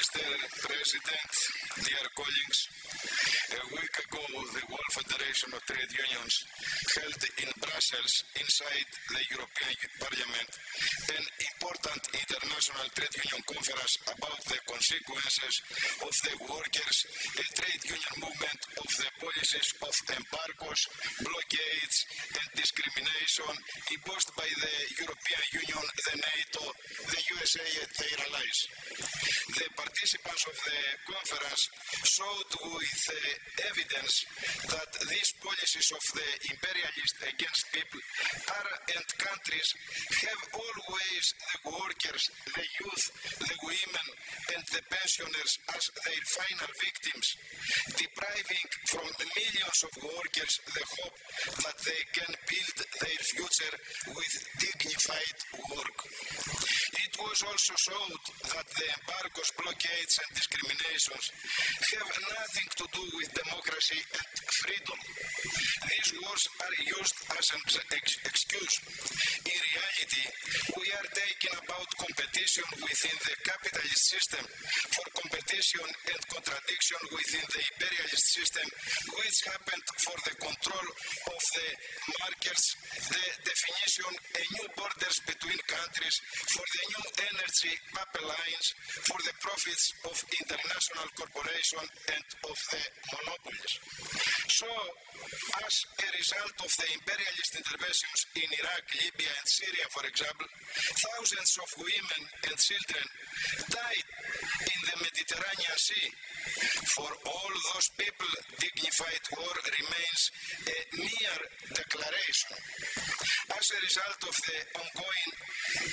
Mr. President, dear colleagues, a week ago the World Federation of Trade Unions held in Brussels inside the European Parliament an important international trade union conference about the consequences of the workers' the trade union movement of the policies of embargoes, blockades and discrimination imposed by the European Union, the NATO, the USA and their allies. The participants of the conference showed with uh, evidence that these policies of the imperialists against people are and countries have always the workers, the youth, the women and the pensioners as their final victims, depriving from millions of workers the hope that they can build their future with dignified work. It was also showed that the embargoes, κατακεκλιματισμούς και διακρίσεις έχουν να κάνουν με δημοκρατία και ελευθερία. Αυτές οι πολέμους χρησιμοποιούνται ως εξακολουθητικός λόγος. Στην πραγματικότητα. Competition within the capitalist system for competition and contradiction within the imperialist system, which happened for the control of the markets, the definition of new borders between countries, for the new energy pipelines, for the profits of international corporations and of the monopolies. So, as a result of the imperialist interventions in Iraq, Libya and Syria, for example, thousands of women and children died in the Mediterranean Sea. For all those people, dignified war remains a mere declaration. As a result of the ongoing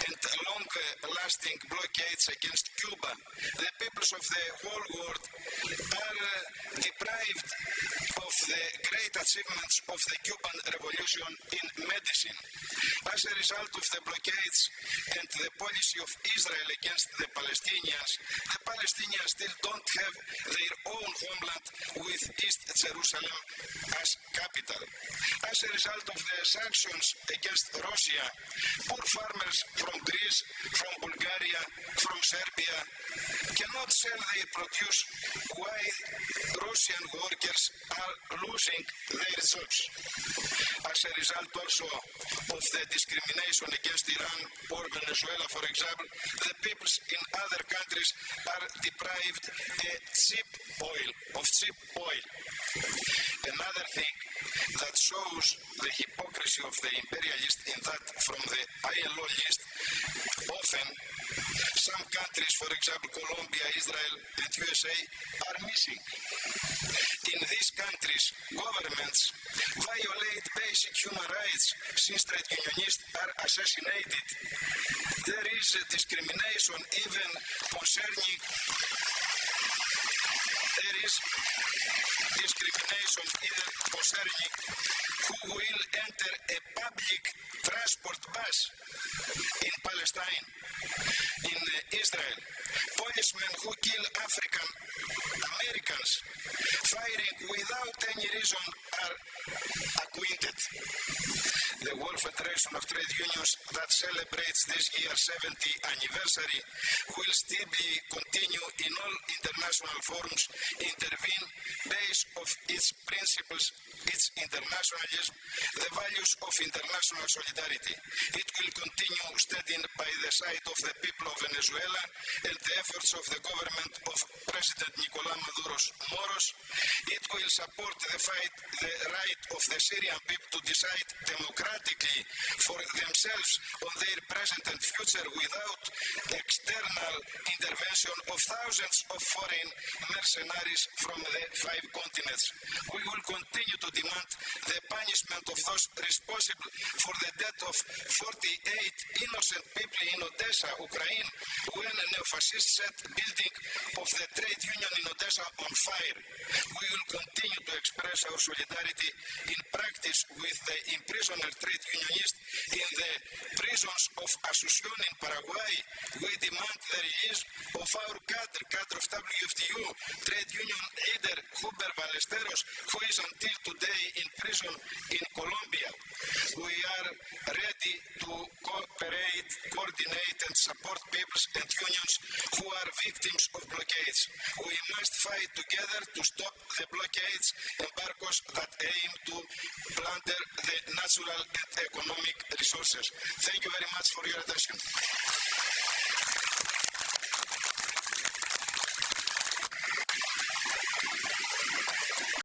and long-lasting blockades against Cuba, the peoples of the whole world are uh, deprived great achievements of the Cuban Revolution in medicine. As a result of the blockades and the policy of Israel against the Palestinians, the Palestinians still don't have their own homeland with East Jerusalem as capital. As a result of the sanctions against Russia, poor farmers from Greece, from Bulgaria, from Serbia cannot sell their produce while Russian workers are losing their jobs. As a result also of the discrimination against Iran or Venezuela, for example, the peoples in other countries are deprived of cheap oil, of cheap oil. Another thing that shows the hypocrisy of the imperialist in that from the ILO list, often some countries, for example Colombia, Israel and USA, are missing. In these countries, governments violate basic human rights since trade unionists are assassinated. There is discrimination even concerning is discrimination even concerning who will enter a public transport bus in Palestine, in uh, Israel. Policemen who kill African Americans firing without any reason are. The World Federation of Trade Unions that celebrates this year's 70th anniversary will still be continue in all international forums, intervene based of its principles, its internationalism, the values of international solidarity. It will continue standing by the side of the people of Venezuela and the efforts of the government of President Nicolás Maduro's Moros. It will support the fight, the right of the Syrian people to decide democratically for themselves on their present and future without external intervention of thousands of foreign mercenaries from the five continents. We will continue to demand the punishment of those responsible for the death of 48 innocent people in Odessa, Ukraine, when a neo-fascist set building of the trade union in Odessa on fire. We will continue to express our solidarity in practice with the imprisoned trade unionists in the prisons of Asunción in Paraguay. We demand the release of our cadre, cadre of WFTU, trade union leader Huber Ballesteros, who is until today in prison in Colombia. We are peoples and unions who are victims of blockades. We must fight together to stop the blockades, embargoes that aim to plunder the natural and economic resources. Thank you very much for your attention.